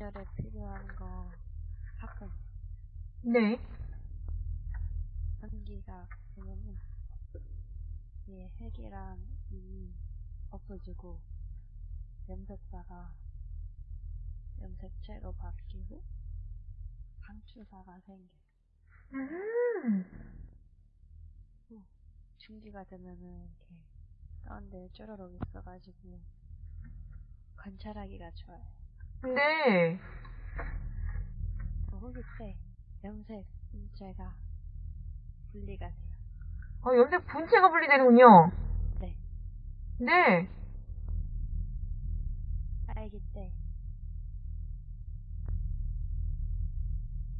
분자를 필요한 거 가끔 네. 전기가 되면은 얘 핵이랑 이 없어지고 염색사가 염색체로 바뀌고 방출사가 생겨. 음. 중기가 되면은 이렇게 가운데 쭈르륵 있어가지고 관찰하기가 좋아요. 네. 그 후기 때 염색 분체가 분리가 돼요. 어, 염색 분체가 분리되는군요. 네. 네. 딸기 때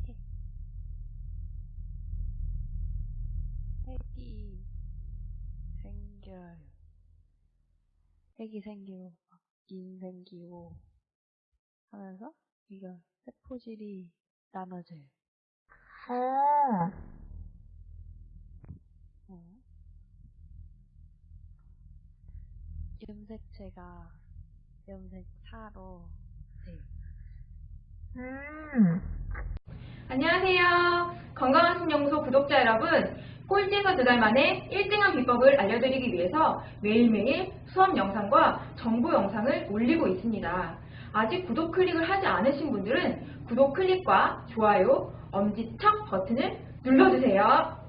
핵- 핵이 생겨요. 핵이 생기고 인 생기고 하면서 이거 세포질이 나눠져요. 어. 어. 염색체가 염색사로 돼요. 음. 안녕하세요. 건강한 신연구소 구독자 여러분. 꼴찌에서 두 달 만에 1등한 비법을 알려드리기 위해서 매일매일 수업 영상과 정보 영상을 올리고 있습니다. 아직 구독 클릭을 하지 않으신 분들은 구독 클릭과 좋아요, 엄지척 버튼을 눌러주세요.